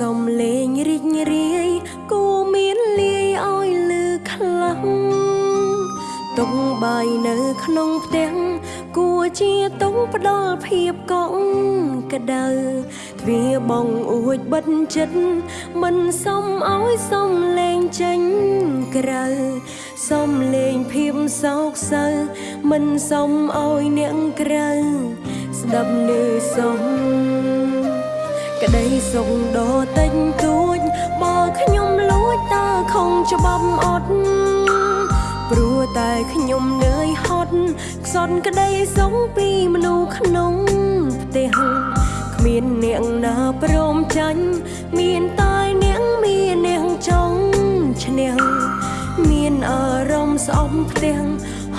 សំលេងរីករាយគួមានលាយឲ្យលឺខ្លាំងតុងបាយនៅក្នុងផ្ទះគួជាតុងផ្ដល់ភាពកក់ក្ដៅទ្វារបងអួចបិទចិត្តមិនសមឲ្យសំលេងចេញក្រៅសំលេងភាពសោកសៅមិនសមឲ្យអ្នកក្រៅស្ដាប់នៅសំ ក្តីសុខដ៏តិចតួចបើខ្ញុំលួចតើខំច្បាប់អត់ព្រោះតែខ្ញុំនឿយហត់ខ្សត់ក្តីសុខពីមនុស្សក្នុងផ្ទះគ្មានអ្នកណាព្រមចាញ់មានតែអ្នកមានអ្នកចង់ឈ្នះមានអារម្មណ៍ស្អប់ផ្ទះ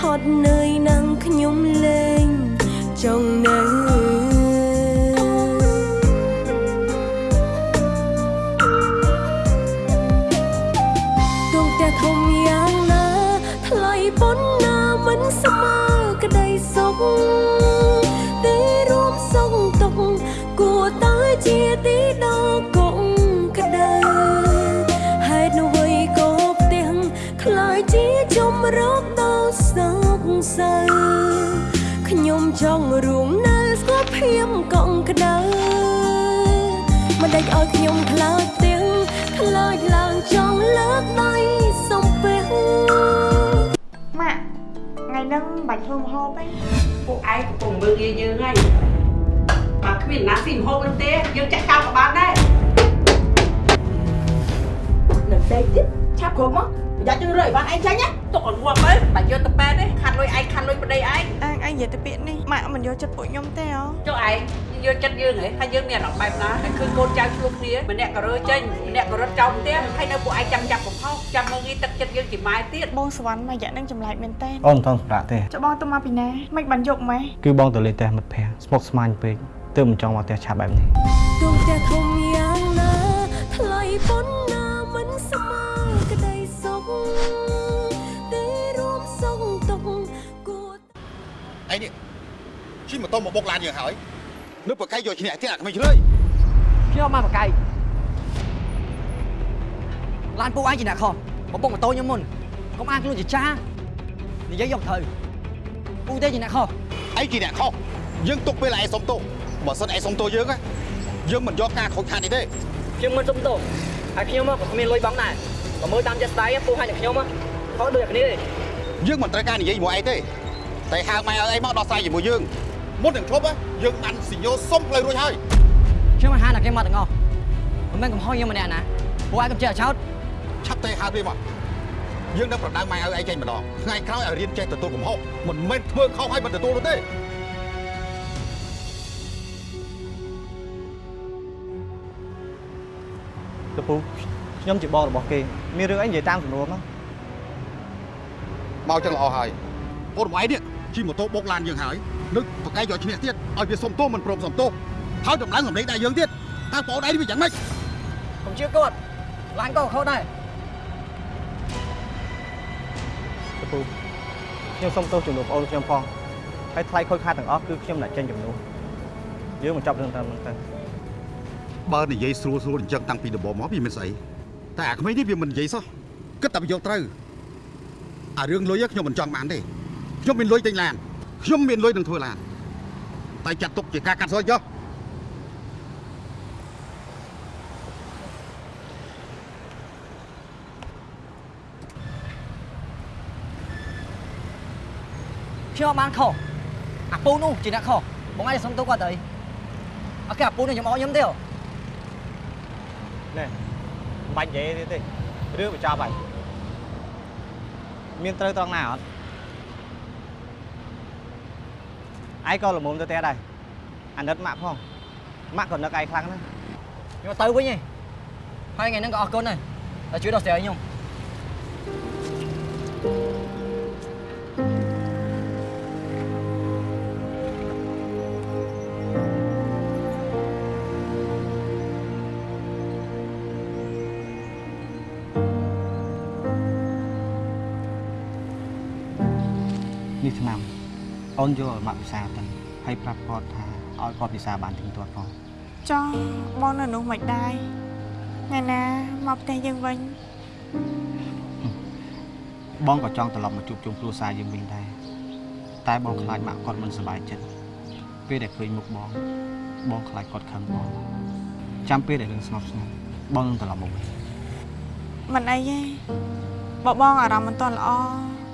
ហត់នឿយនឹងខ្ញុំលេងចង់នៅ ឲ្យខ្ញុំខ្លាចទាំងខ្លាចឡើងចង់លើកដៃសំពះម៉ាក់ថ្ងៃហ្នឹងបាច់ធ្វើម្ហូបទេពួកឯងកំពុងមើលងាយយើងហើយបើគ្មានណាស៊ីម្ហូបនឹងទេយើងចាក់ចោលក៏បានដែរនៅផ្ទៃទៀតឆាប់គ្រប់មកប្រយ័ត្នយើងរើអីវ៉ាន់ឯងចាញ់ណាទុកឲ្យងាប់ទៅបើយកទៅប៉ែទេខាត់លុយឯងខាត់លុយប្តីឯងអើឯងនិយាយទៅពាក្យនេះម៉ាក់មិនយកចិត្តពួកខ្ញុំទេហ៎ចុះឯង យកចិត្តយើងហ៎ថាយើងមានអារម្មណ៍បែបណាតែឃើញកូនចៅជួបគ្នាម្នាក់ក៏រើចេញម្នាក់ក៏រត់ចោលផ្ទះហើយនៅពួកឯងចាំចាប់កំហុសចាំមើលងាយទឹកចិត្តយើងជាម៉ែទៀតបងសវណ្ណមួយរយៈហ្នឹងចម្លែកមែនតើអូនមិនថងសម្រាប់ទេចុះបងទៅមកពីណាមិនបានយកម៉េះគឺបងទៅលេងផ្ទះមិត្តភ័ក្តិស្មុគស្មាញពេកទើបមិនចង់មកផ្ទះឆាប់បែបនេះដួងផ្ទះធំយ៉ាងណាថ្លៃប៉ុណ្ណាមិនស្មើក្តីសុខទេរួមសុខទុកข์គួរឯនេះជិះម៉ូតូមកបុកឡានយើងហើយ នៅប្រកែកយកឈ្នះទៀតអាក្មេងជ្រឿយខ្ញុំមកប្រកែកឡានពួកឯងជាអ្នកខុសមកបុកម៉ូតូខ្ញុំមុនកុំអាងខ្លួនជាចាស់និយាយយកត្រូវពួកទេជាអ្នកខុសឯងជាអ្នកខុសយើងទុកពេលឯងសុំទោសបើសិនឯងសុំទោសយើងណាយើងមិនយកការខូចខាតនេះទេខ្ញុំមិនសុំទោសហើយខ្ញុំក៏គ្មានលុយបងដែរបើមើលតាមចិត្តស្ដាយពួកហើយនឹងខ្ញុំខុសដូចគ្នាទេយើងមិនត្រូវការនិយាយជាមួយឯងទេតែហៅម៉ែឲ្យឯងមកដោះស្រាយជាមួយយើង មុននឹងឈប់ណាយើងបានសញ្ញោសុំផ្លូវរួចហើយខ្ញុំមិនហានតែគេមកទាំងអស់មិនមែនកំហុសខ្ញុំម្នាក់ណាពួកឯងកំចេះចោតឆាប់ទេហៅវាមកយើងនឹងប្រដៅម៉ែឲ្យឯងចេញម្ដងថ្ងៃក្រោយឲ្យរៀនចេះទទួលកំហុសមិនមែនធ្វើខុសឲ្យមិនទទួលនោះទេកពូខ្ញុំជាបងរបស់គេមានរឿងអីនិយាយតាមសំណួរមកមកចឹងល្អហើយអូនរបស់ឯងនេះជិះម៉ូតូបុកឡានយើងហើយ នឹងប្រកែកយកឈ្នះទៀតឲ្យវាសុំទោសមិនព្រមសុំទោសហើយតម្លើងសម្លេងដែរយើងទៀតតើបងឯងវាយ៉ាងម៉េចកុំជឿគាត់ឡានក៏ខុសដែរកពូខ្ញុំសុំទោសចំនួនបងអូនខ្ញុំផងហើយថ្លៃខូចខាតទាំងអស់គឺខ្ញុំអ្នកចេញចំនួនយើងមកចាប់រឿងតាមហ្នឹងទៅបើនិយាយស្រួលស្រួលអញ្ចឹងតាំងពីដំបូងមកវាមិនស្អីតែអាក្មេងនេះវាមិននិយាយសោះគិតតែវាយកត្រូវអារឿងលុយខ្ញុំមិនចង់បានទេខ្ញុំមានលុយទិញឡាន ខ្ញុំមានលុយនឹងធ្វើឡានតែចាត់ទុកជាការកាត់សោចចុះខ្ញុំអត់បានខុសអាពូនោះជាអ្នកខុសបងឯងសុំទោសគាត់ទៅអត់គេអាពូនោះខ្ញុំអត់ខ្ញុំទេហ៎ណែមិនបាច់និយាយទេទេរឿងបញ្ចប់ហើយមានត្រូវត្រង់ណាអត់ ឯងក៏ល្មមទៅផ្ទះដែរអាណិតម៉ាក់ផងម៉ាក់ក៏នឹកឯងខ្លាំងណាស់ខ្ញុំទៅវិញឯងហើយថ្ងៃហ្នឹងក៏អរគុណដែរដែលជួយដោះស្រាយខ្ញុំនេះ អូនយកឲ្យម៉ាក់ពិសាទៅហើយប្រាប់គាត់ថាឲ្យគាត់ពិសាបានទៀងទាត់ផងចោះបងនៅនោះមិនដែរថ្ងៃណាមកផ្ទះយើងវិញបងក៏ចង់ត្រឡប់មកជួបជុំគ្រួសារយើងវិញដែរតែបងខ្លាចម៉ាក់គាត់មិនសប្បាយចិត្តពេលដែលឃើញមុខបងបងខ្លាចគាត់ខឹងបងចាំពេលដែលរឿងស្ងប់ស្ងាត់បងនឹងត្រឡប់មកវិញមិនអីទេបើបងអារម្មណ៍មិនទាន់ល្អ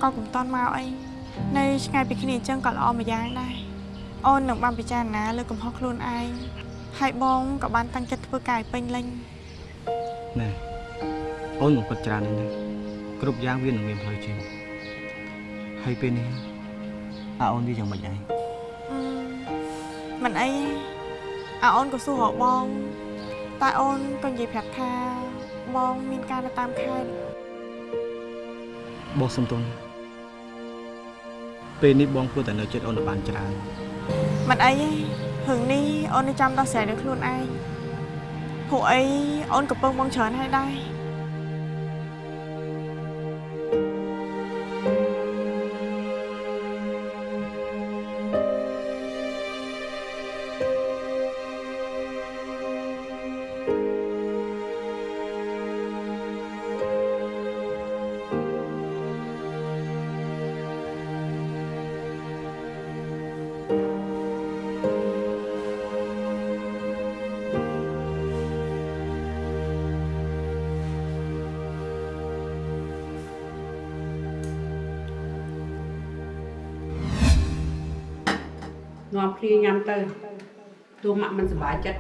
ក៏កុំទាន់មកអី នៅឆ្ងាយពីគ្នាអញ្ចឹងក៏ល្អមួយយ៉ាងដែរអូននឹងបានពិចារណាលើកំហុសខ្លួនឯងហើយបងក៏បានតាំងចិត្តធ្វើការឲ្យពេញលេញណែអូនមិនពិតច្រើនទេណាគ្រប់យ៉ាងវានឹងមានផ្លូវចេញហើយពេលនេះអាអូនវាយ៉ាងម៉េចដែរអឺមិនអីទេអាអូនក៏សួររកបងតែអូនក៏និយាយប្រាប់ថាបងមានការនៅតាមខេត្តបងសុំទោសណា ពេលនេះបងគួរតែនៅចិត្តអូនឲ្យបានច្រើនមិនអីទេរឿងនេះអូននឹងចាំដោះស្រាយដោយខ្លួនឯងព្រោះអីអូនកំពុងបងច្រើនហើយដែរ នាំគ្នាញ៉ាំទៅទោះម៉ាក់មិនសប្បាយចិត្ត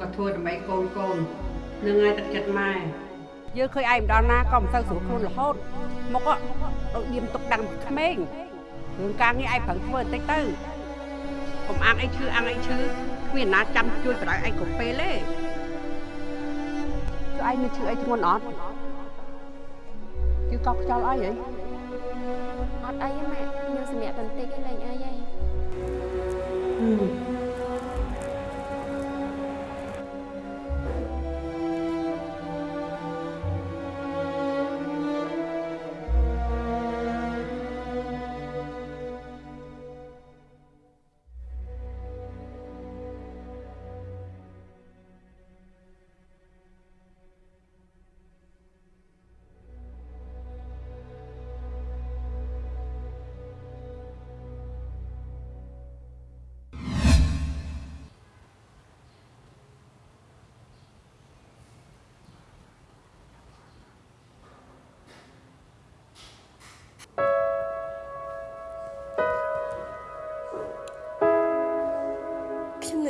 ក៏ធ្វើដើម្បីកូនកូននឹងហើយទឹកចិត្តម៉ែយើងឃើញឯងម្ដងណាក៏មិនសូវស្រួលខ្លួនរហូតមកក៏ដូចឌៀមទុកដាំងពីក្មេងរឿងការងារឯងប្រឹងធ្វើបន្តិចទៅកុំអាងអីឈឺអាងអីឈឺគ្មានណាចាំជួយបដ ாய் ឯងគ្រប់ពេលទេជួយឯងមានឈឺអីធ្ងន់អត់គឺកោកខ្យល់អីហីអត់អីទេម៉ាក់ខ្ញុំសម្រាប់បន្តិចឯងលេងអីហើ យ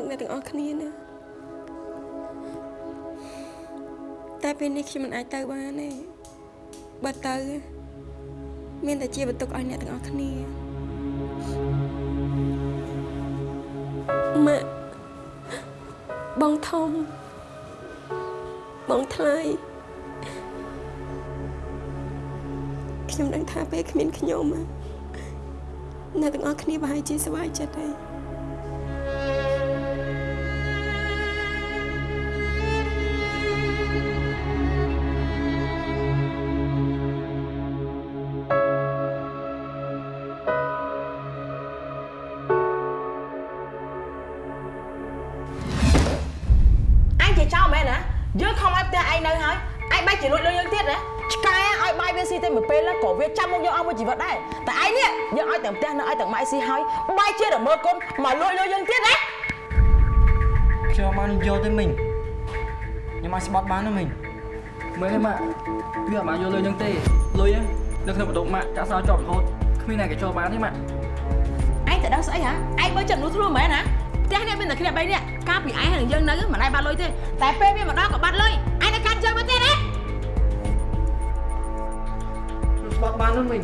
នឹកអ្នកទាំងអស់គ្នាណាតែពេលនេះខ្ញុំមិនអាចទៅបានទេបើទៅមានតែជាបន្ទុកឲ្យអ្នកទាំងអស់គ្នាម៉ាក់បងធំបងថ្លៃខ្ញុំដឹងថាពេលគ្មានខ្ញុំណាអ្នកទាំងអស់គ្នាប្រហែលជាសប្បាយចិត្តហើយ ស្បត់បានណាមិញមើលឲ្យម៉ាក់វាអត់បានយកលុយនឹងទេលុយហ្នឹងនៅក្នុងបន្ទប់ម៉ាក់ចាក់សោជាប់រហូតគ្មានអ្នកគេចូលបានទេម៉ាក់ឯងទៅដឹងស្អីហ៎ឯងបើចិត្តនោះធ្លុះមែនណាផ្ទះនេះមានតែគ្នា3នាក់កាលពីឯងហើយនឹងយើងនៅមិនដែរបាត់លុយទេតែពេលវាមកដល់ក៏បាត់លុយឯងនៅកាត់យើងមកទៀតណាខ្ញុំស្បត់បានណាមិញ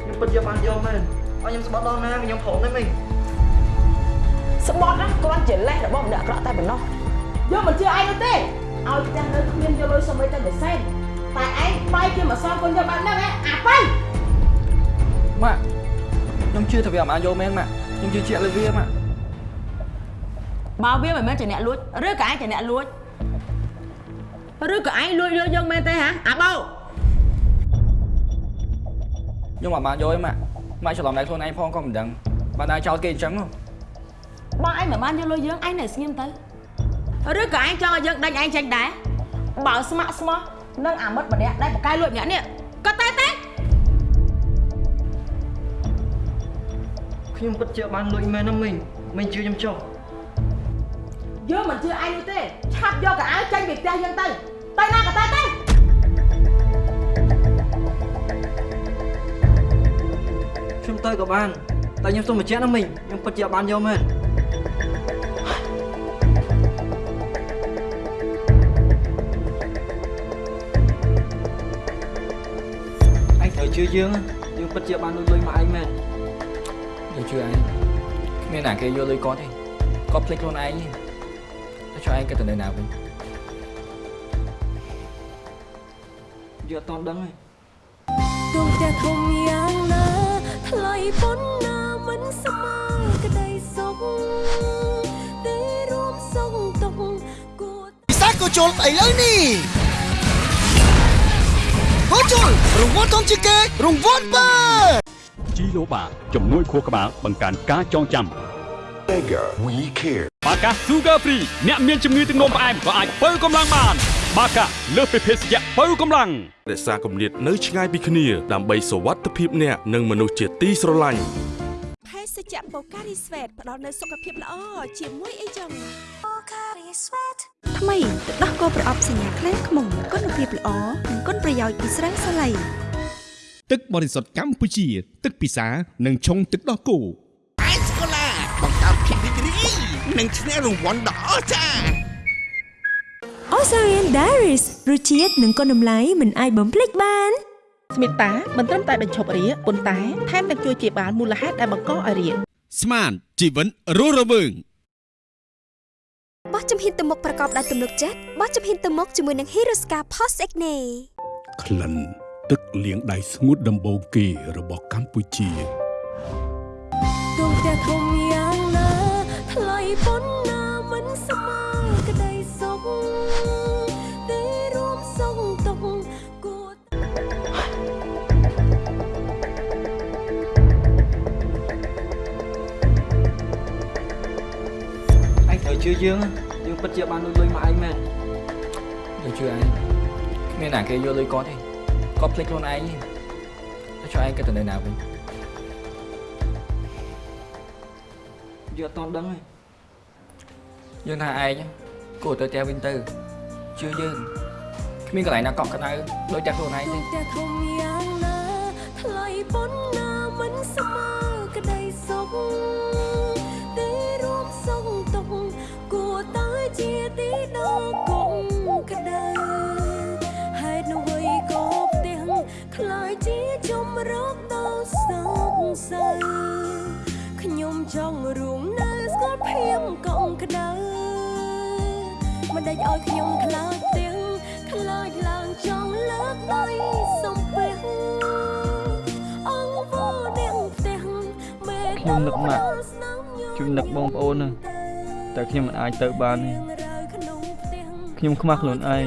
ខ្ញុំពិតយកបានយកមែនឲ្យខ្ញុំស្បត់ដល់ណាខ្ញុំព្រមទេមិញស្បត់ណាគ្រាន់ជាលេសរបស់ម្នាក់អាក្រក់តែប៉ុណ្ណោះយើងមិនជឿឯងនោះទេ ឲ្យផ្ទះនៅគ្មានយកលុយសុំអីតែមួយសែនតែឯងបាយជាមកសងគុណយកបានហ្នឹងអាប៉ៃម៉ាក់ខ្ញុំជឿថាវាអត់បានយកមែនម៉ាក់ខ្ញុំជឿជាក់លើវាម៉ាក់បើវាមិនមែនជាអ្នកលួចឬក៏ឯងជាអ្នកលួចឬក៏ឯងលួចលុយយើងមែនទេហ៎អាបោខ្ញុំអត់បានយកទេម៉ាក់ម៉ាក់ច្រឡំដៃខ្លួនឯងផងក៏មិនដឹងបានដែរចោលគេអញ្ចឹងហ៎បងឯងមិនបានយកលុយយើងឯងនៅស្ងៀមទៅ ឬក៏ឯងចង់ឲ្យយើងដេញឯងចេញដែរបើស្ម័គ្រស្មោះនឹងអាមិត្តម្នាក់ដែលបកកាយលួចម្នាក់នេះក៏តែតែខ្ញុំពិតជាបានលួចមែនណាមីងមីងជឿខ្ញុំចុះយើងមិនជឿឯងនោះទេឆាប់យកកៅអៅចេញពីផ្ទះយើងទៅទៅណាក៏ទៅទៅខ្ញុំទៅក៏បានតែខ្ញុំសូមបញ្ជាក់ណាមីងខ្ញុំពិតជាអត់បានយកមែន ជឿយើងណាយើងពិតជាបានលួចលុយមកឯងមែនយើងជឿឯងគ្មានណាគេយកលុយគាត់ទេគាត់ភ្លេចខ្លួនឯងទេតែចុះឯងគិតទៅនៅណាវិញយើងអត់តន់ដឹងទេដួងផ្ទះធំយ៉ាងណាថ្លៃប៉ុណ្ណាមិនស្មើក្តីសុខទេរួមសុខទុកគួរពិសាក៏ជុលឥឡូវនេះ ក៏ជុលរង្វាន់ធំជាងគេរង្វាន់បើជីឡូបាជំនួយខួរក្បាលបង្កើនការចងចាំ We care. បាកា Sugar Free អ្នកមានជំងឺទឹកនោមផ្អែមក៏អាចបើកម្លាំងបានបាកាលើសពីភេសជ្ជៈបើកម្លាំងរក្សាគម្លាតនៅឆ្ងាយពីគ្នាដើម្បីសុវត្ថិភាពអ្នកនិងមនុស្សជាទីស្រឡាញ់ភេ សជ្ជៈបូការីស្វេតផ្ដល់នូវសុខភាពល្អជាមួយអីចឹងបូការីស្វេតថ្មីទឹកដោះគោប្រអប់សញ្ញាក្លែងខ្មុំគុណភាពល្អនិងគុណប្រយោជន៍ពីស្រាសាឡៃទឹកបរិសុទ្ធកម្ពុជា ទឹកពិសានិងឆុងទឹកដោះគោអេសកូឡាបង្កើតភាពរីករាយនិងឈ្នះរង្វាន់ដ៏អស្ចារ្យ Osarian Diaries រសជាតិនិងគុណតម្លៃមិនអាចបំភ្លេចបាន ស្មិតតាមិនត្រឹមតែបញ្ឈប់រាគប៉ុន្តែថែមទាំងជួយជាបាលមូលហេតុដែលបង្កឲ្យរាគស្មានជីវិតរស់រវើងបោះជំហានទៅមុខប្រកបដោយទំនុកចិត្តបោះជំហានទៅមុខជាមួយនឹង Hirosca Post Acne ក្លិនទឹកលាងដៃស្ងួតដំបូងគេរបស់កម្ពុជាដួងផ្ទះធំយ៉ាងណាថ្លៃប៉ុណ្ណាមិនស្មើក្តីសុខ ជឿយើងណាយើងពិតជាបានលួចលុយមកឯងមែនយើងជឿឯងគ្មានណាគេយកលុយគាត់ទេគាត់ភ្លេចខ្លួនឯងទេតែចុះឯងគិតទៅនៅណាវិញយើងអត់តន់ដឹងទេយើងថាឯងគួរទៅផ្ទះវិញទៅជឿយើងគ្មានកន្លែងណាកក់ក្ដៅដូចតែខ្លួនឯងដួទេងផ្ទះធំយ៉ាងណាថ្លៃប៉ុណ្ណាមិនស្មើក្តីសុខ ជាទីដល់គង់ក្ដៅហេតុនោះអ្វីក៏ផ្ទះខ្លាយជាជំរកដល់សោកសៅខ្ញុំចង់រួមនៅស្គាល់ភៀងកងក្ដៅមិនដេចឲ្យខ្ញុំខ្លាចផ្ទះខ្លាចឡើងចង់លើកដៃសំពះអង្គវនាងផ្ទះមេខ្ញុំនឹកម៉ាក់ជួយនឹកបងប្អូនណា តែខ្ញុំមិនអាចទៅបានទេខ្ញុំខ្មាស់ខ្លួនឯង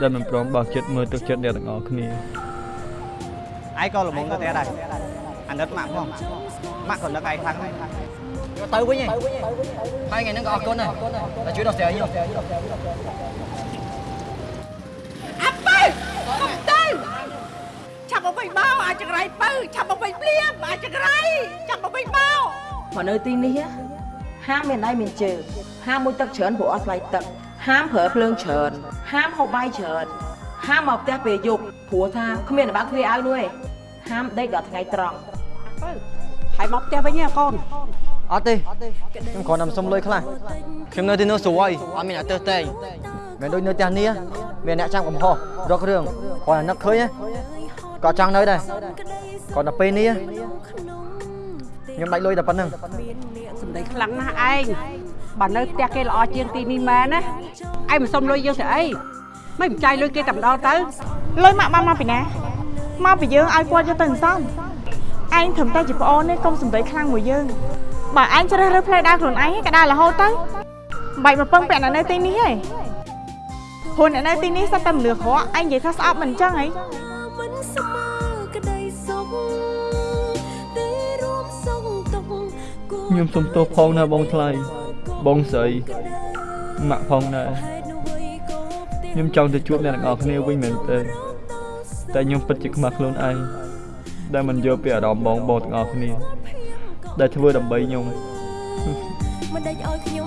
ដែលមិនព្រមបោះចិត្តមើលទឹកចិត្តអ្នកទាំងអស់គ្នាឯងក៏ល្មមទៅទៀតដែរអាណិតម៉ាក់ផងម៉ាក់ក៏នឹកឯងខ្លាំងដែរទៅវិញឯងហើយថ្ងៃហ្នឹងក៏អរគុណដែរតែជួយដោះស្រាយខ្ញុំអាបើកុំទៅឆាប់មកវិញមកអាចចង្រៃបើឆាប់មកវិញភ្លាមអាចចង្រៃចាប់មកវិញមកមកនៅទីនេះហា មមានដៃមានជើងហាមមួយទឹកច្រើនព្រោះអត់ថ្លៃទឹកហាមប្រើភ្លើងច្រើន ហាមហូបបាយច្រើនហាមមកផ្ទះពេលយប់ព្រោះថាគ្មានអ្នកបើកទ្វារឲ្យនោះឯងហាមដេកដល់ថ្ងៃត្រង់ហើយមកផ្ទះវិញហ៎កូនអត់ទេខ្ញុំគ្រាន់តែសុំលុយខ្លះខ្ញុំនៅទីនោះស្រួយអត់មានអ្នកទើសតែងមិនដូចនៅផ្ទះនេះមានអ្នកចាំកំហុសរករឿងគ្រាន់តែនឹកឃើញក៏ចង់នៅដែរគ្រាន់តែពេលនេះខ្ញុំដាច់លុយតែប៉ុណ្្នឹង សម្ដីខ្លាំងណាស់ឯងបើនៅផ្ទះគេល្អជាងទីនេះមែនណាឯងមិនសុំលុយយើងទៅអីមិនចាយលុយគេតែម្ដងទៅលុយម៉ាក់បានមកពីណាមកពីយើងឲ្យគាត់យកទៅសន្សំឯងត្រឹមតែជាប្អូននេះកុំសម្ដីខ្លាំងមួយយើងបើឯងជ្រើសរើសផ្លូវដើរខ្លួនឯងក៏ដើររហូតទៅមិនបាច់មកពឹងពាក់អ្នកនៅទីនេះទេព្រោះអ្នកនៅទីនេះសត្វតែមនុស្សក្រក់ឯងនិយាយថាស្អប់មិនអញ្ចឹងហី ខ្ញុំសុំទោសផងណាបងថ្លៃបងស្រីម៉ាក់ផងដែរហេតុនោះអ្វីក៏ផ្ទះខ្ញុំចង់ទៅជួបអ្នកទាំងអស់គ្នាវិញមែនទេតែខ្ញុំពិតជាខ្មាស់ខ្លួនឯងដែលមិនយកពីអារម្មណ៍បងបងទាំងអស់គ្នាដែលធ្វើដើម្បីខ្ញុំមិនដេចឲ្យខ្ញុំ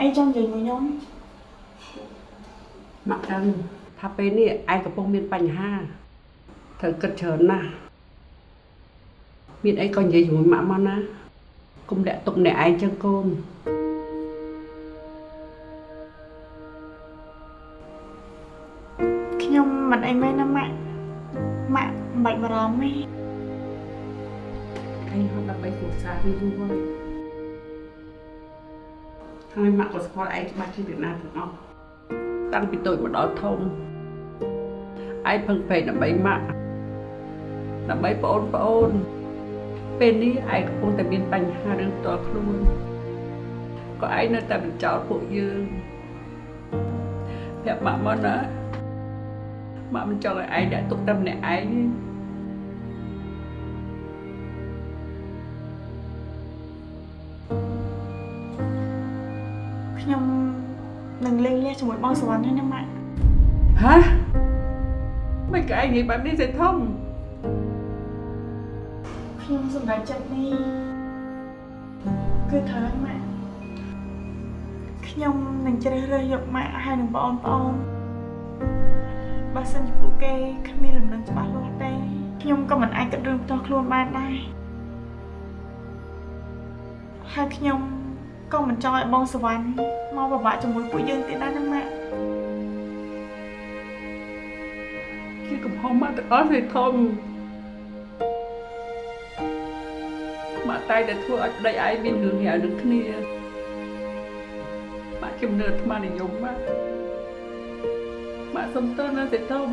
អីចង់និយាយមួយខ្ញុំមកដឹងថាពេលនេះឯងកំពុងមានបញ្ហាត្រូវគិតច្រើនណាស់មានអីក៏និយាយជាមួយម៉ាក់មកណាកុំលាក់ទុកអ្នកឯងចឹងកូនខ្ញុំមិនអីមែនណាម៉ាក់ម៉ាក់មិនបាច់បារម្ភទេឯងហត់ដើម្បីគ្រួសារវាយូរហើយ ហើយម៉ាក់ក៏ស្គាល់ឯងច្បាស់ជាពីណាទាំងអស់តាំងពីតូចមកដល់ធំឯងពឹងពេកដើម្បីម៉ាក់ដើម្បីប្អូនប្អូនពេលនេះឯងកំពុងតែមានបញ្ហារឿងផ្ទាល់ខ្លួនក៏ឯងនៅតែបញ្ចោតពួកយើងប្រាប់ម៉ាក់មកណាម៉ាក់មិនចង់ឲ្យឯងដាក់ទុកតែម្នាក់ឯងទេ លេងលះជាមួយបងសវណ្ណហើយណាម៉ាក់ហ៎មិនក៏ឯងនិយាយបែបនេះទេធំខ្ញុំសម្រេចចិត្តនេះគឺត្រូវហើយម៉ាក់ខ្ញុំនឹងជ្រើសរើសយកម៉ាក់ហើយនឹងបងប្អូនបើសិនជាពួកគេគ្មានលំនឹងច្បាស់លាស់ទេខ្ញុំក៏មិនអាចគិតរឿងផ្ទាល់ខ្លួនបានដែរហើយខ្ញុំ ក៏មិនចង់ឲ្យបងសវណ្ណមកពិបាកជាមួយពួកយើងទៀតដែរណាម៉ាក់ជាកំហុសម៉ាក់ទាំងអស់ទេធំម៉ាក់តែតែធ្វើឲ្យប្តីឯងមានរឿងហៅនឹងគ្នាម៉ាក់ជំនឿអាត្មានិយមម៉ាក់ម៉ាក់សុំទោសណាទេធំ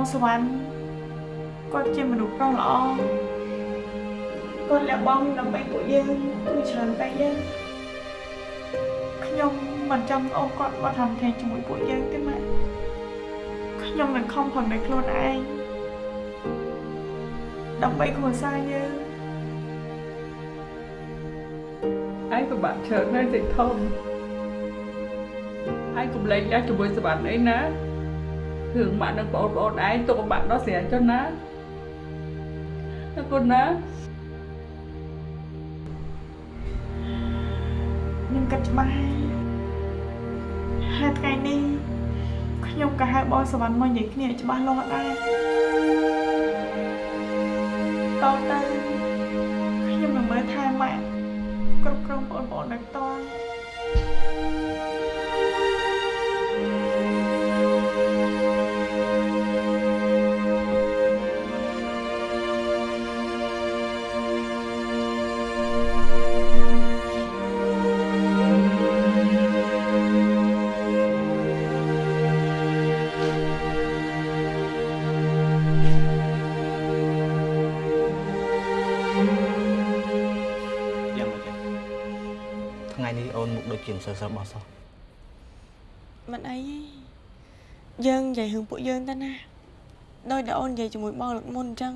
បងសវណ្ណគាត់ជាមនុស្សប្រុសល្អគាត់លះបង់ដើម្បីពួកយើងគឺច្រើនពេកយើងខ្ញុំមិនចង់អូនគាត់មកធ្វើថ្ងៃជាមួយពួកយើងទេម៉ាក់ខ្ញុំនឹងខំប្រឹងដោយខ្លួនឯងដើម្បីគ្រួសារយើងឯងពិបាកច្រើនណាស់ទេធំឯងកុំលែងលះជាមួយសវណ្ណអីណា រឿងម៉ាក់និងបងប្អូនឯងទុកពិបាកដល់ស្រាចុះណាអរគុណណាខ្ញុំគិតច្បាស់ហើយថ្ងៃនេះខ្ញុំក៏ហៅបងសវណ្ណមកនិយាយគ្នាឲ្យច្បាស់លាស់ដែរតទៅខ្ញុំនឹងមើលថែម៉ាក់គ្រប់គ្រងបងប្អូនដោយផ្ទាល់យ៉ា ជាមិនសូវស្រស់បោះសោះមិនអីទេយើងនិយាយរឿងពួកយើងទៅណាដោយដែលអូននិយាយជាមួយបងលើកមុនអញ្ចឹង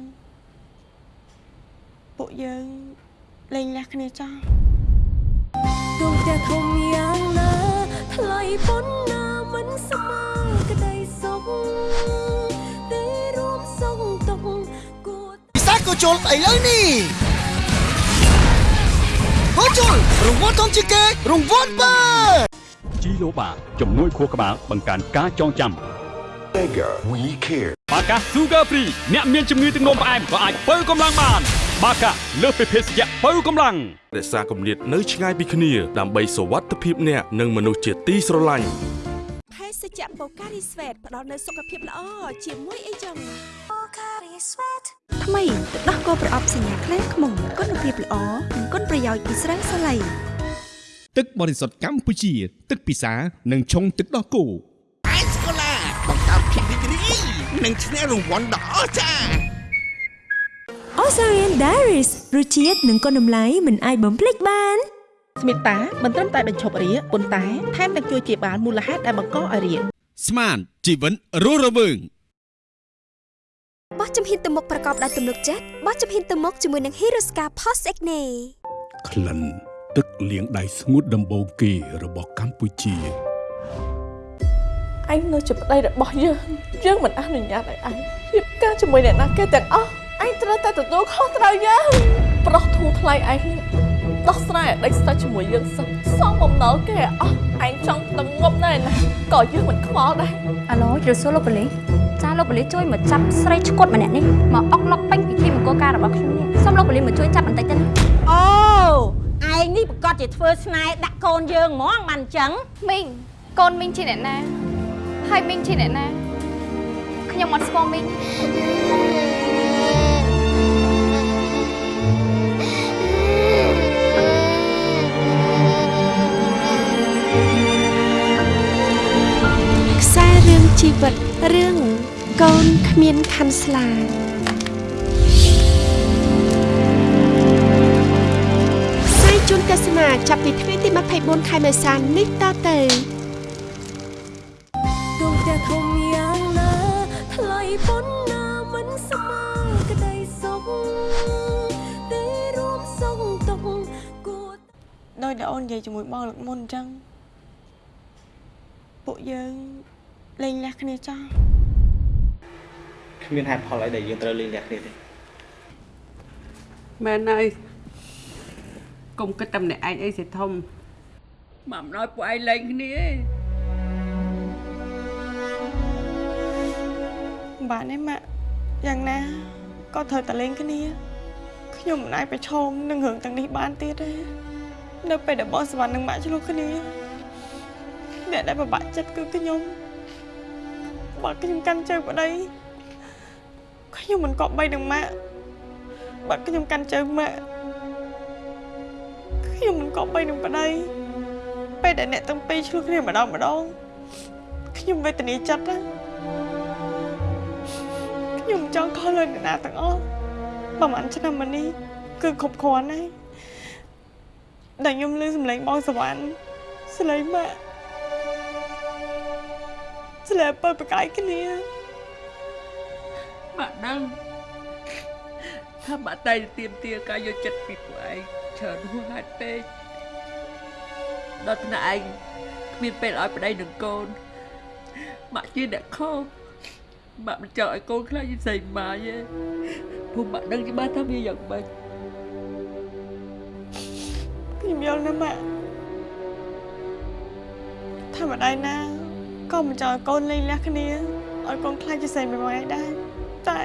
ពួកយើងលេងលះគ្នាចោលទូផ្ទះធំយ៉ាងណាថ្លៃប៉ុណ្ណាមិនស្មើក្តីសុខទេរួមសុខទុក្ខគួរពិសាក៏ជុលឥឡូវនេះហូប ជូលរង្វាន់ធំជាងគេរង្វាន់បើជីឡូបាជំនួយខួរក្បាលបង្កើនការចងចាំ Mega We Care បាកា Sugar Free អ្នកមានជំងឺទឹកនោមផ្អែមក៏អាចបើកម្លាំងបាន បាកាលើសពីភេសជ្ជៈបើកម្លាំងរក្សាគម្លាតនៅឆ្ងាយពីគ្នាដើម្បីសុវត្ថិភាពអ្នកនិងមនុស្សជាទីស្រឡាញ់ភេស ជ្ជៈបូការីស្វេតផ្ដល់នូវសុខភាពល្អជាមួយអីចឹងបូការីស្វេតថ្មីទឹកដោះគោប្រអប់សញ្ញាខ្លាំងខ្មុំគុណភាពល្អនិងគុណប្រយោជន៍ពីស្រាសាឡៃទឹកបរិសុទ្ធកម្ពុជា ទឹកពិសានិងឆុងទឹកដោះគោអាយស្កូឡាបង្កើតភាពរីករាយនិងឈ្នះរង្វាន់ដ៏អស្ចារ្យ Osarian Diaries រសជាតិនិងគុណតម្លៃមិនអាចបំភ្លេចបាន ស្មិតាមិនត្រឹមតែបញ្ឈប់រាគប៉ុន្តែថែមទាំងជួយជាបានមូលហេតុដែលបង្កឲ្យរាគស្មានជីវិតរស់រវើងបោះជំហានទៅមុខប្រកបដោយទំនុកចិត្តបោះជំហានទៅមុខជាមួយនឹង Hirosca Post Acne ក្លិនទឹកលាងដៃស្ងួតដំបូងគេរបស់កម្ពុជាឯងនៅជាប្តីរបស់យើងយើងមិនអនុញ្ញាតឲ្យឯងរៀបការជាមួយអ្នកណាគេទាំងអស់ឯងត្រូវតែទទួលខុសត្រូវយើងប្រុសធូរថ្លៃឯងនេះ ដោះស្រាយឲ្យដេកស្ដាច់ជាមួយយើងសិនសងបំណុលគេឲ្យអស់ឯងចង់ទៅងប់ណែណាក៏យើងមិនខ្វល់ដែរអាឡូជ្រើសួរលោកប៉ូលីសចាលោកប៉ូលីសជួយមកចាប់ស្រីឈុតម្នាក់នេះមកអុកឡុកពេញពិធីមង្គលការរបស់ខ្ញុំនេះសូមលោកប៉ូលីសមកជួយចាប់បន្តិចទៅណាអូឯងនេះប្រកាសជាធ្វើស្នេហ៍ដាក់កូនយើងហ្មងបានអញ្ចឹងមីងកូនមីងជាអ្នកណាហើយមីងជាអ្នកណាខ្ញុំអត់ស្គាល់មីង ជីវិតរឿងកូនគ្មានខាន់ស្លាផ្សាយជូនទស្សនាចាប់ពីថ្ងៃទី24ខែមេសានេះតទៅដួងផ្ទះធំយ៉ាងណាថ្លៃប៉ុណ្ណាមិនស្មើក្តីសុខទេរួមសុខទុកគួរដោយដែលអូននិយាយជាមួយបងលើកមុនអញ្ចឹងពួកយើង លេងលះគ្នាចោលគ្មានហេតុផលអីដែលយើងត្រូវលេងលះគ្នាទេមែនហើយកុំគិតតែម្នាក់ឯងអីសិធំមកអំណោយពួកឯងលែងគ្នាឯងបាទនេះម៉ាក់យ៉ាងណាក៏ត្រូវតែលេងគ្នាខ្ញុំមិនអាចប្រឈមនឹងរឿងទាំងនេះបានទៀតទេនៅពេលដែលបងសវណ្ណនិងម៉ាក់ឆ្លោះគ្នាអ្នកដែលពិបាកចិត្តគឺខ្ញុំ បើខ្ញុំកាន់ជើងប្តីខ្ញុំមិនគប្បីនឹងម៉ាក់បើខ្ញុំកាន់ជើងម៉ាក់ខ្ញុំមិនគប្បីនឹងប្តីពេលដែលអ្នកទាំងពីរឆ្លោះគ្នាម្ដងម្ដងខ្ញុំវេទនាចិត្តណាខ្ញុំចង់ខុសលើអ្នកណាទាំងអស់ប្រហែលឆ្នាំមកនេះគឺគ្រប់គ្រាន់ហើយដែលខ្ញុំលើសម្លេងបងសវណ្ណស្លេងម៉ាក់ ស្លេងបើប្រកាយគ្នាបាក់ដឹងថាបាក់តែទៀមទាការយកចិត្តពីពួកឯងច្រើនហួសហេតុពេកដល់ថ្នាក់ឯងគ្មានពេលឲ្យប្តីនឹងកូនម៉ាក់ជាអ្នកខុសម៉ាក់មិនចង់ឲ្យកូនខ្លាចវិស័យម៉ាយទេព្រោះម៉ាក់ដឹងច្បាស់ថាវាយ៉ាងម៉េចខ្ញុំយល់ណាស់ម៉ាក់ថាម្ដាយណា ក៏មិនចង់ឲ្យកូនលេងលះគ្នាឲ្យកូនខ្លាចជាស្រីមួយម៉ែដែរតែ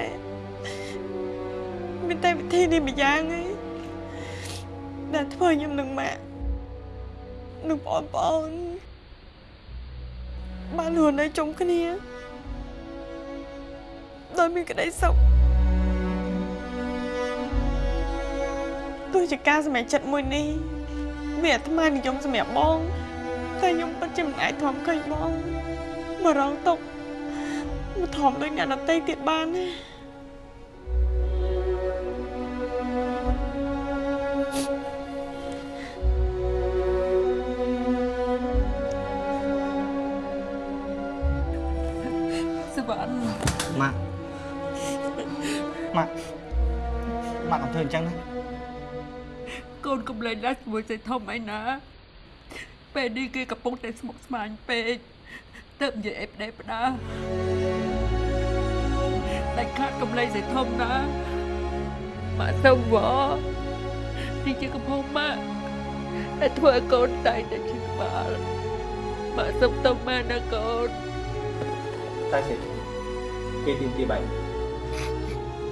មានតែវិធីនេះម្យ៉ាងឯងដែលធ្វើខ្ញុំនឹងម៉ាក់នឹងបងប្អូនបានរស់នៅជុំគ្នាដោយមានក្តីសុខទោះជាការសម្រេចចិត្តមួយនេះវាអាត្មានិយមសម្រាប់បងតែខ្ញុំពិតជាមិនអាចធំឃើញបង មករងទុកមកធំដូចអ្នកដតីទៀតបានទេសវណ្ណម៉ាក់ម៉ាក់ម៉ាក់កុំធ្វើអញ្ចឹងណាកូនកំលែងណាស់ជាមួយស្រីធំឯណាពេលនេះគេកំពុងតែស្មុគស្មាញពេក ទៅនិយាយអីប្តេផ្ដាដាច់ខាតកំលែងស្រីធំណាម៉ាក់ទៅវទីជាកំហុសម៉ាក់ដែលធ្វើឲ្យកូនតែងតែឈឺក្បាលមកសុំទៅម៉ែណាកូនតែសេចគេទីទីបែប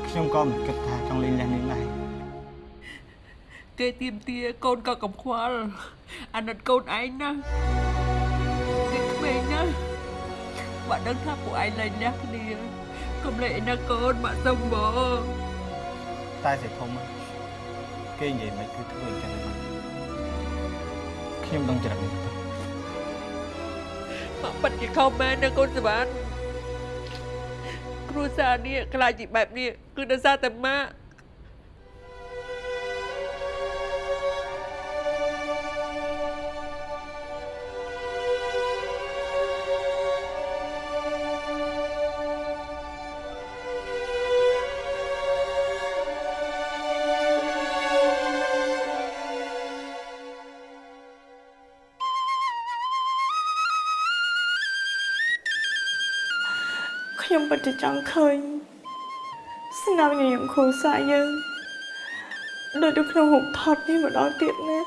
ខ្ញុំក៏មិនគិតថាចង់លេងលះនាងដែរគេទៀមទាកូនក៏កំខ្វល់អាណិតកូនឯងណាគេក្មេងណា បើដឹងថាពួកឯងលែងលះគ្នាកុំលេងឯណាកូនមកសុំបងតែសេធំគេនិយាយមិនគឺធ្វើអញ្ចឹងហ្នឹងខ្ញុំដឹងច្រើនទៅមកប៉ាត់ជាខំមែនណាកូនសវណ្ណគ្រួសារនេះខ្លាចជាបែបនេះគឺដោយសារតែម៉ាក់ ខ្ញុំពិតជាចង់ឃើញស្នាមញញឹមគ្រួសារយើងដូចនៅក្នុងរូបថតនេះម្ដងទៀតណា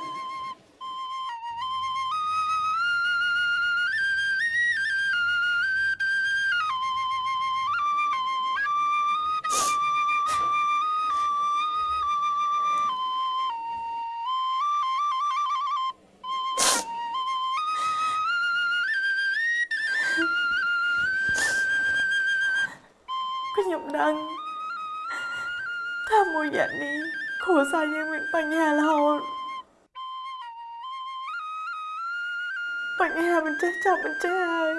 ចេះចប់មិនចេះហើយ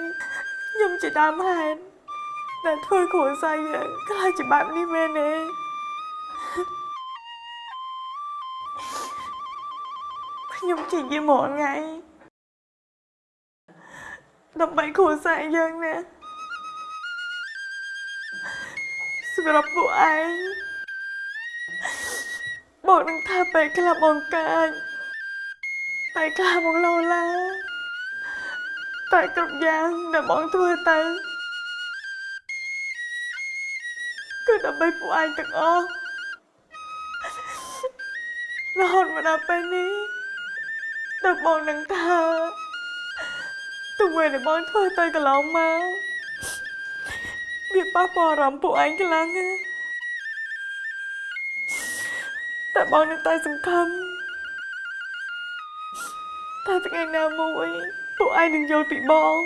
ខ្ញុំជាដើមហេតុដែលធ្វើគ្រួសារយើងខ្លាចជាបែបនេះមែនទេខ្ញុំជាយាមរាល់ថ្ងៃដើម្បីគ្រួសារយើងណាសម្រាប់ពួកឯងបងនឹងថាពេលខ្លះបងកាចពេលខ្លះបងលោឡា តែគ្រប់យ៉ាងដែលបងធ្វើទៅគឺដើម្បីពួកឯងទាំងអស់រហូតមកដល់ពេលនេះដល់បងនឹងថាទង្វើដែលបងធ្វើទៅកន្លងមកវាប៉ះពាល់អារម្មណ៍ពួកឯងខ្លាំងណាស់តែបងនៅតែសង្ឃឹមតែថ្ងៃណាមួយ ពួកឯងនឹងយល់ពីបង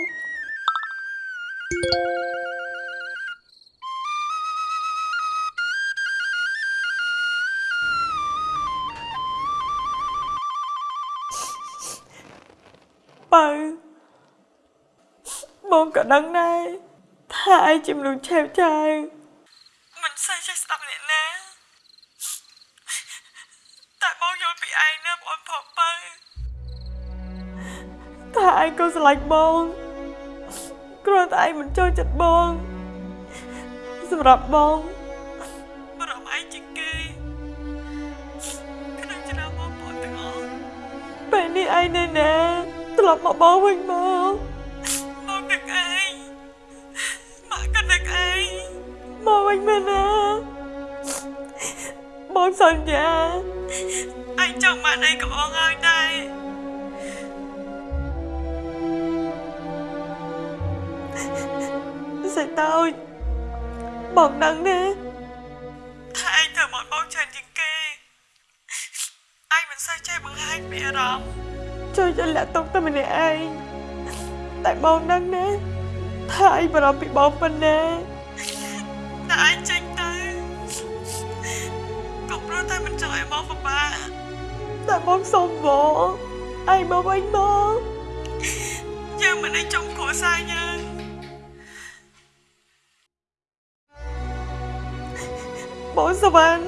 បើបងក៏ដឹង ស្រឡាញ់បងគ្រាន់តែឯងមិនចូលចិត្តបង សម្រាប់បងបារម្ភឯងជាងគេក្នុងចំណោមបងប្អូនទាំងអស់ពេលនេះឯងនៅណាត្រឡប់មកបងវិញមកបងនឹកឯងម៉ាក់ក៏នឹកឯងមកវិញមែនណាបងសន្យាឯងចង់បានអីក៏បងឲ្យដែរ សេចតូចបងដឹងណាថាឯងធ្វើមកបងច្រើនជាងគេឯងមិនសូវចេះបង្ហាញពីអារម្មណ៍ជួយចលាក់ទុកតែម្នាក់ឯងតែបងដឹងណាថាឯងបារម្ភពីបងប៉ុណ្ណាតែឯងចេញទៅក៏ព្រោះតែមិនចង់ឲ្យបងពិបាកតែបងសុំបងឯងមកវិញមកយើងមិនឲ្យចង់គ្រួសារយើង បងសវណ្ណ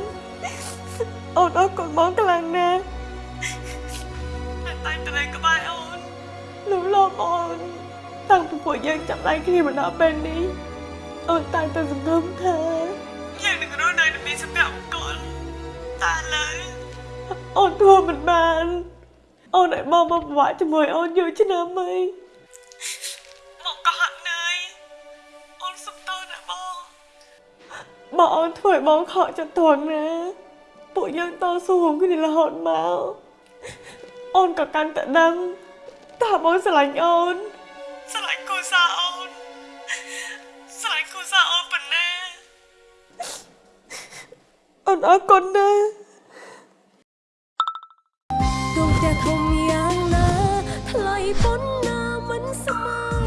អូនអរគុណបងខ្លាំងណាស់តែតែត្រូវក្បែរអូនលំលំអូនតាំងពីពួកយើងចាប់ដៃគ្នាមកដល់ពេលនេះអូនតែតែសង្ឃឹមថាយើងនឹងរស់នៅមានសុភមង្គលតែឡើយអូនធ្វើមិនបានអូនឲ្យបងមកពិបាកជាមួយអូនយូរឆ្នាំហើយ បងអូនធ្វើឲ្យបងខកចិត្តត្រង់ណាពួកយើងតស៊ូរួមគ្នារហូតមកអូនក៏កាន់តែដឹងតើបងស្រឡាញ់អូនស្រឡាញ់គូសាអូនស្រឡាញ់គូសាអូនប៉ុណ្ណាអូនអរគុណណាស់ដួងផ្ទះធំយ៉ាងណាថ្លៃប៉ុណ្ណាមិនស្មើ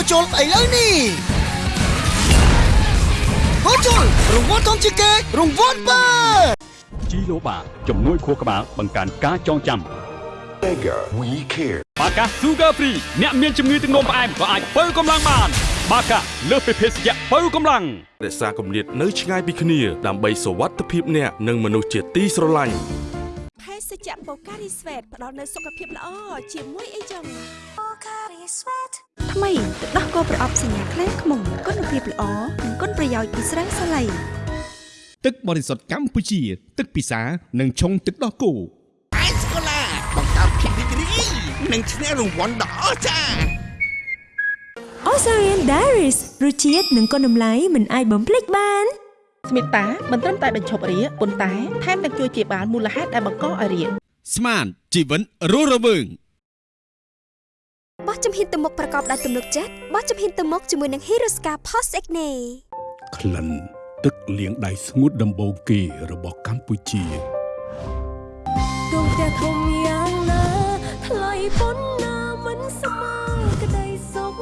ក៏ជុលស្អីលើនេះហូជុលរង្វាន់ធំជាងគេរង្វាន់បើជីឡូបាជំនួយខួរក្បាលបង្កើនការចងចាំ Mega We Care បាកា Sugar Free អ្នកមានជំងឺទឹកនោមផ្អែមក៏អាចបើកម្លាំងបានបាកាលើសពីភេសជ្ជៈបើកម្លាំងរក្សាគម្លាតនៅឆ្ងាយពីគ្នាដើម្បីសុវត្ថិភាពអ្នកនិងមនុស្សជាទីស្រឡាញ់ ភេសជ្ជៈបូការីស្វេតផ្ដល់នូវសុខភាពល្អជាមួយអីចឹងបូការីស្វេតថ្មីទឹកដោះគោប្រអប់សញ្ញាខ្លាំងខ្មុំគុណភាពល្អនិងគុណប្រយោជន៍ពីស្រាសាឡៃទឹកបរិសុទ្ធកម្ពុជា ទឹកពិសានិងឆុងទឹកដោះគោអេសកូឡាបង្កើតភាពរីករាយនិងឈ្នះរង្វាន់ដ៏អស្ចារ្យ Osarian Diaries រសជាតិនិងគុណតម្លៃមិនអាចបំភ្លេចបាន ស្មិតាមិនត្រឹមតែបញ្ឈប់រាគប៉ុន្តែថែមទាំងជួយជាបាលមូលហេតុដែលបង្កឲ្យរាគស្មានជីវិតរស់រវើងបោះជំហានទៅមុខប្រកបដោយទំនុកចិត្តបោះជំហានទៅមុខជាមួយនឹង Hirosca Post Acne ក្លិនទឹកលាងដៃស្ងួតដំបូងគេរបស់កម្ពុជាដួងផ្ទះធំយ៉ាងណាថ្លៃប៉ុណ្ណាមិនស្មើក្តីសុខ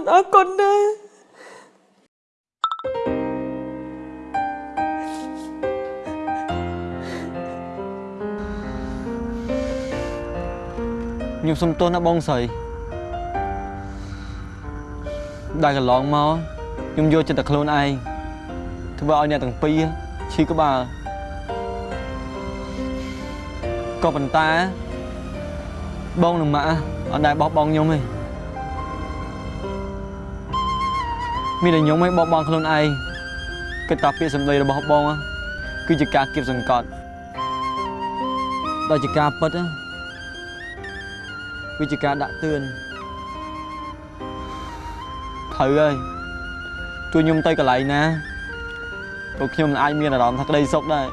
នអរគុណណាស់ខ្ញុំសុំទោសណាបងស្រីដែលកន្លងមកខ្ញុំយកចិត្តតែខ្លួនឯងធ្វើឲ្យអ្នកទាំងពីរឈឺក្បាលក៏ប៉ុន្តែបងនិងម៉ាក់អត់ដែលបោះបង់ខ្ញុំទេ មានតែខ្ញុំឯងបោះបង់ខ្លួនឯងគិតថាពាក្យសម្ដីរបស់បងគឺជាការគៀបសង្កត់ដល់ជាការពិតណាវាជាការដាក់ទឿនត្រូវហើយជួយខ្ញុំទៅកន្លែងណាព្រោះខ្ញុំមិនអាចមានអារម្មណ៍ថាក្តីសុខដែរ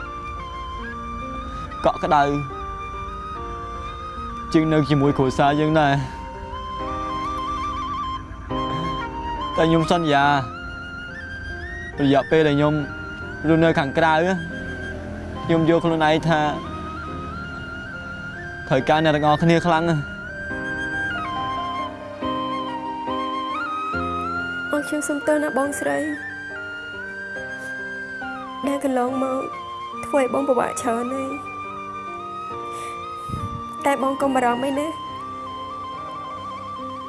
កក់ក្ដៅជាងនៅជាមួយគ្រួសារយើងដែរ តែខ្ញុំសន្យារយៈពេលដែលខ្ញុំរស់នៅខាងក្រៅខ្ញុំយកខ្លួនឯងថាត្រូវការអ្នកទាំងអស់គ្នាខ្លាំងណាស់អូនខ្ញុំសុំទោសណាបងស្រីដែលកន្លងមកធ្វើឲ្យបងពិបាកច្រើនហើយតែបងកុំបារម្ភអីណា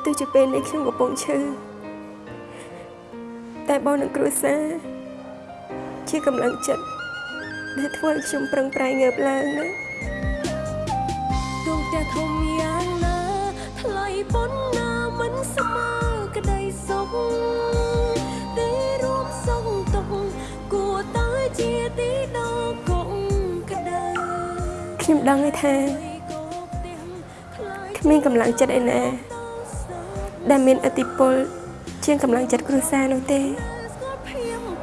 ទោះជាពេលនេះខ្ញុំកំពុងឈឺ តែបងនឹងគ្រួសារជាកម្លាំងចិត្តដែលធ្វើឲ្យខ្ញុំប្រឹងប្រែងងើបឡើងណាដួងផ្ទះធំយ៉ាងណាថ្លៃប៉ុណ្ណាមិនស្មើក្តីសុខទេរួមសុខទុក្ខគួរតែជាទីដល់កុំក្តៅខ្ញុំដឹងហើយថាគ្មានកម្លាំងចិត្តឯណាដែលមានអតិពល ជាងកម្លាំងចិត្តគ្រួសារនោះទេ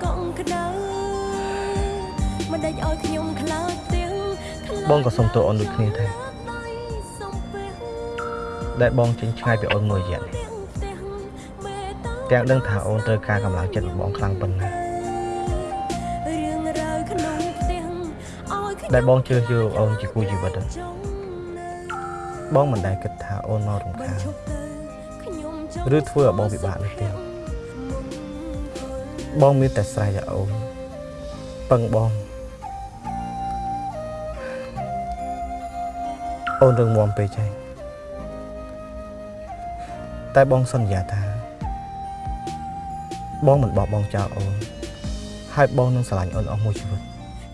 កុំក្តៅមិនដេចឲ្យខ្ញុំខ្លាចទាំងបងក៏សុំទោសអូនដូចគ្នាដែរដែលបងចេញឆ្ងាយពីអូនមួយរយៈនេះទាំងដឹងថាអូនត្រូវការកម្លាំងចិត្តរបស់បងខ្លាំងប៉ុណ្ណារឿងរ៉ាវក្នុងផ្ទះឲ្យខ្ញុំដែលបងជឿយកអូនជាគូជីវិតហ្នឹងបងមិនដែលគិតថាអូនមករំខាន ឬធ្វើឲ្យបងពិបាកនោះទេបងមានតែស្រែកឲ្យអូនពឹងបងអូនរឹងមាំពេកហើយតែបងសន្យាថា បងមិនបោះបង់ចោលអូនហើយបងនឹងស្រឡាញ់អូនអស់មួយជីវិត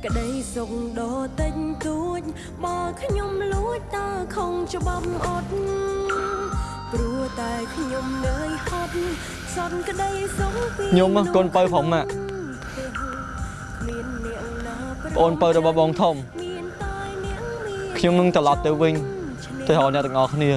ក្តីសុខដ៏តិចតួចបើខ្ញុំលួចតើខំច្បាប់អត់ព្រោះ តែខ្ញុំនឿយហត់សន្នក្តីសុខពីខ្ញុំកូនបើផងម៉ាក់ប្អូនបើរបស់បងធំខ្ញុំនឹងត្រឡប់ទៅវិញទៅរកអ្នកទាំងអស់គ្នា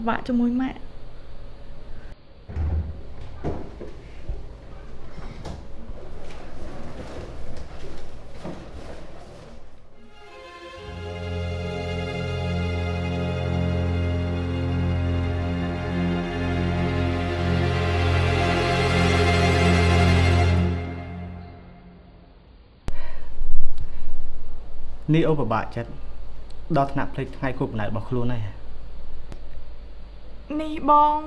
មកពិបាកជាមួយម៉ាក់នេះអូនពិបាកចិត្តដល់ថ្នាក់ភ្លេចថ្ងៃគូកំណើតរបស់ខ្លួនហើយ នេះបង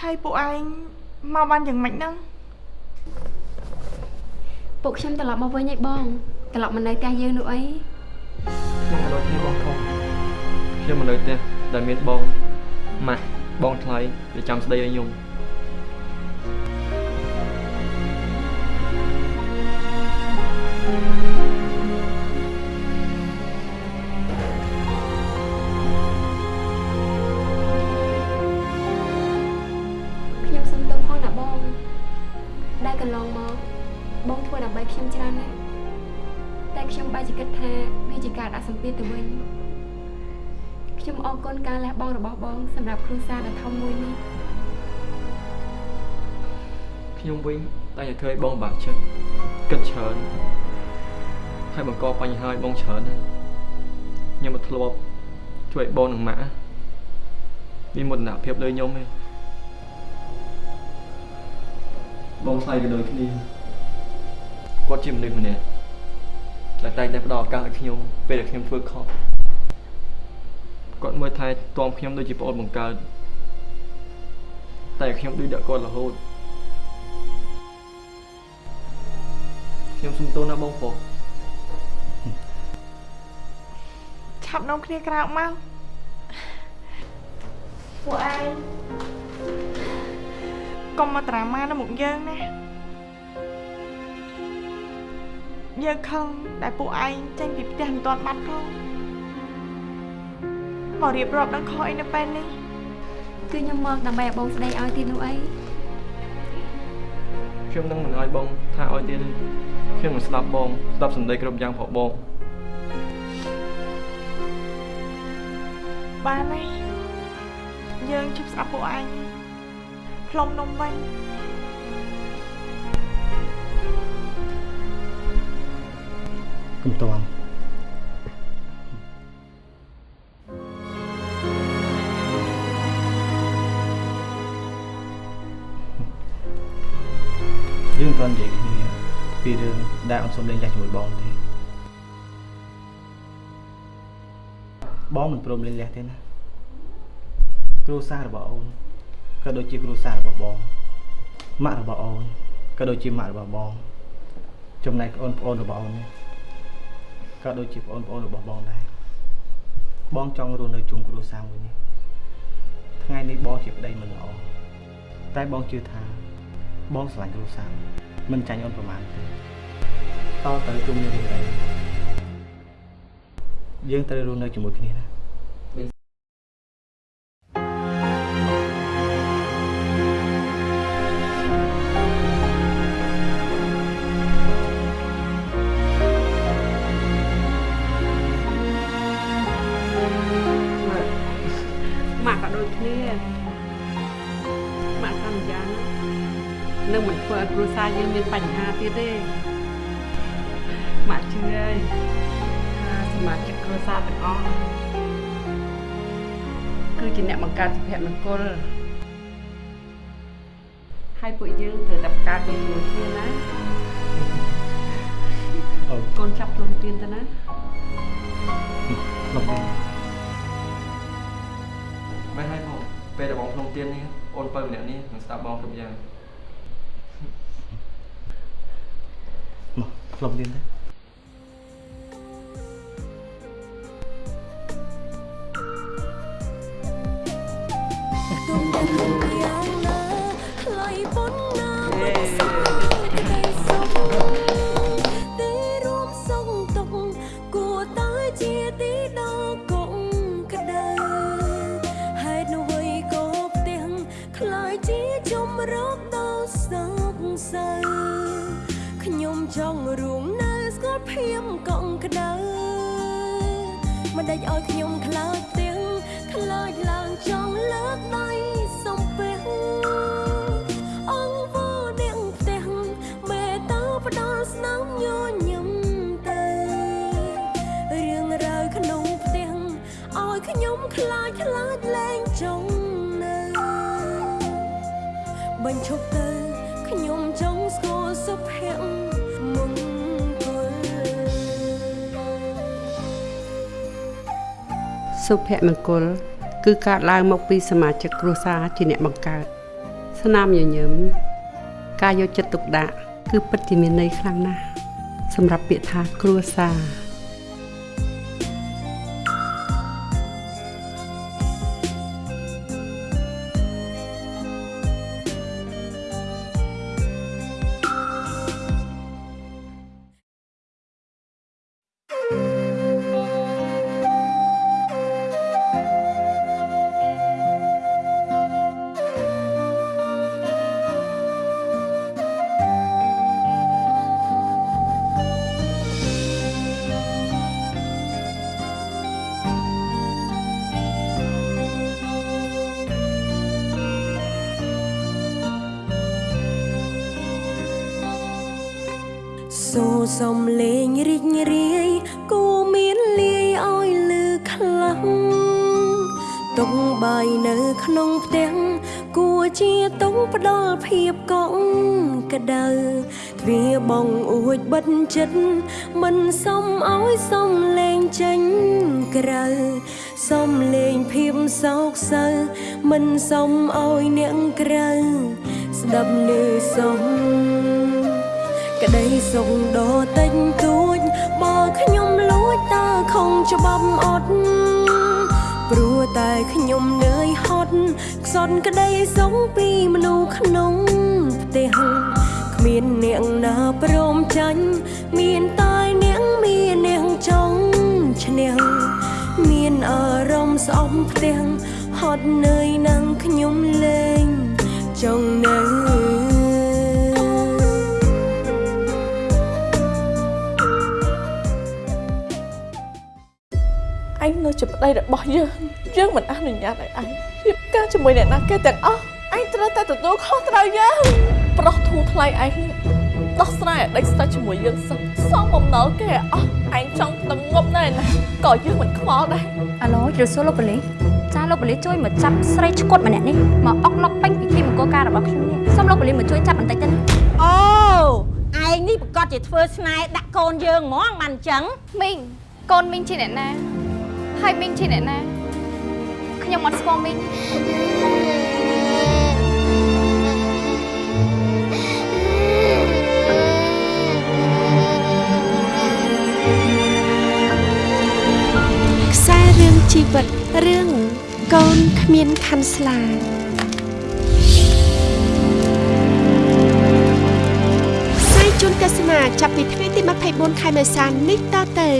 ហើយពួកឯងមកបានយ៉ាងម៉េចហ្នឹងពួកខ្ញុំត្រឡប់មកវិញឯងបងត្រឡប់មកនៅផ្ទះយើងនោះអីខ្ញុំក៏ដូចគ្នាបងធំខ្ញុំមកនៅផ្ទះដែលមានបងម៉ាក់បងថ្លៃដែលចាំស្ដីឲ្យខ្ញុំខ្ញុំ បង់របស់បងសម្រាប់គ្រួសារដ៏ធំមួយនេះខ្ញុំវិញតែតែធ្វើឲ្យបងបាក់ចិត្តគិតច្រើនហើយបង្កបញ្ហាឲ្យបងច្រើនណាស់ខ្ញុំមកធ្លាប់ជួយឲ្យបងនិងម៉ាក់មានមោទនភាពលើខ្ញុំទេបងថ្លៃក៏ដូចគ្នាគាត់ជាមនុស្សម្នាក់ដែលតែងតែផ្ដល់ឱកាសឲ្យខ្ញុំពេលដែលខ្ញុំធ្វើខុស គាត់មើលថែទាំខ្ញុំដូចជាប្អូនបង្កើតតែខ្ញុំដូចដាក់គាត់រហូតខ្ញុំសុំទោសណាបងប្រុសឆាប់នាំគ្នាក្រោកមកពួកឯងកុំមកត្រាម៉ានៅមុខយើងណាយើងខឹងដែលពួកឯងចេញពីផ្ទះមិនទាន់បាត់ផង មករៀបរាប់ដល់ខុសអីនៅពេលនេះគឺខ្ញុំមកដើម្បីឲ្យបងស្ដីឲ្យទៀតនោះអីខ្ញុំនឹងមិនឲ្យបងថាឲ្យទៀតទេខ្ញុំនឹងស្ដាប់បងស្ដាប់សម្ដីគ្រប់យ៉ាងផងបងបានហើយយើងជប់ស្ដាប់ពួកឯងផ្លុំនំវិញកុំតន់ ដែលអូនសុំលេងចាស់ជាមួយបងទេបងមិនព្រមលេងលះទេណាគ្រួសាររបស់អូនក៏ដូចជាគ្រួសាររបស់បងម៉ាក់របស់អូនក៏ដូចជាម៉ាក់របស់បង ចំណែកអូនប្អូនរបស់អូននេះក៏ដូចជាបងប្អូនរបស់បងដែរបងចង់រស់នៅជុំគ្រួសារមួយនេះថ្ងៃនេះបងជាប្តីមិនល្អតែបងជឿថាបងស្រឡាញ់គ្រួសារមិនចាញ់អូនប្រមាណទេ តទៅជុំគ្នានេះដែរយើងត្រូវរស់នៅជាមួយគ្នាណាម៉ាក់ក៏ដូចគ្នាម៉ាក់សន្យាណានឹងមិនធ្វើឲ្យគ្រួសារយើងមានបញ្ហាទៀតទេ ម៉ាក់ជឿហើយថាសមាជិកគ្រួសារទាំងអស់គឺជាអ្នកបង្កើតសុភមង្គលហើយពួកយើងត្រូវតែបង្កើតវាជាមួយគ្នាណាអូកូនចាប់ខ្លួនទៀនទៅណាលោកវិញមែនហើយបងពេលដែលបងក្នុងទៀននេះអូនបើម្នាក់នេះនឹងស្ដាប់បងគ្រប់យ៉ាងមកលោកទៀតទេ ខ្លាយជាជំរកដល់សោកសៅខ្ញុំចង់រួមនៅស្គាល់ភៀមកង់ក្តៅមិនដេចឲ្យខ្ញុំខ្លាចផ្ទាំងខ្លាចឡើងចង់លើកដៃ ស្គាល់សុភមង្គលសុភមង្គល គឺកើតឡើងមកពីសមាជិកគ្រួសារជាអ្នកបង្កើតស្នាមញញឹមការយកចិត្តទុកដាក់គឺពិតជាមានន័យខ្លាំងណាស់សម្រាប់ពាក្យថាគ្រួសារ ចិត្តមិនសមឲ្យសំលេងចេញក្រៅសំលេងភាពសោកសៅមិនសមឲ្យអ្នកក្រៅស្ដាប់ឮសំក្តីសុខដ៏តិចតួចបើខ្ញុំលួចតើខំច្បាប់អត់ព្រោះតែខ្ញុំនឿយហត់ខ្សត់ក្តីសុខពីមនុស្សក្នុងផ្ទះគ្មានអ្នកណាព្រមចាញ់មានតែអ្នកមានអ្នកចង់ឈ្នះមានអារម្មណ៍ស្អប់ផ្ទះហត់នឿយនឹងខ្ញុំលែងចង់នៅឯងនៅជាប្តីរបស់យើងយើងមិនអនុញ្ញាតឲ្យឯងរៀបការជាមួយអ្នកណាគេទាំងអស់ឯងត្រូវតែទទួលខុសត្រូវយើង ប្រុសធូរថ្លៃឯងនេះដោះស្រាយឲ្យដេកស្ទើរជាមួយយើងសិនសងបំណុលគេឲ្យអស់ឯងចង់ទៅងប់ណែណាក៏យើងមិនខ្វល់ដែរអាឡូជិះសួរលោកប៉ូលីសចាលោកប៉ូលីសជួយមកចាប់ស្រីឈុតម្នាក់នេះមកអុកឡុកពេញពិធីមង្គលការរបស់ខ្ញុំនេះសូមលោកប៉ូលីសមកជួយចាប់បន្តិចទៅណាអូឯងនេះប្រកាសជាធ្វើស្នេហ៍ដាក់កូនយើងហ្មងបានអញ្ចឹងមីងកូនមីងជាអ្នកណាហើយមីងជាអ្នកណាខ្ញុំអត់ស្គាល់មីង ជីវិតរឿងកូនគ្មានខាន់ស្លាផ្សាយជូនទស្សនាចាប់ពីថ្ងៃទី24ខែមេសានេះតទៅ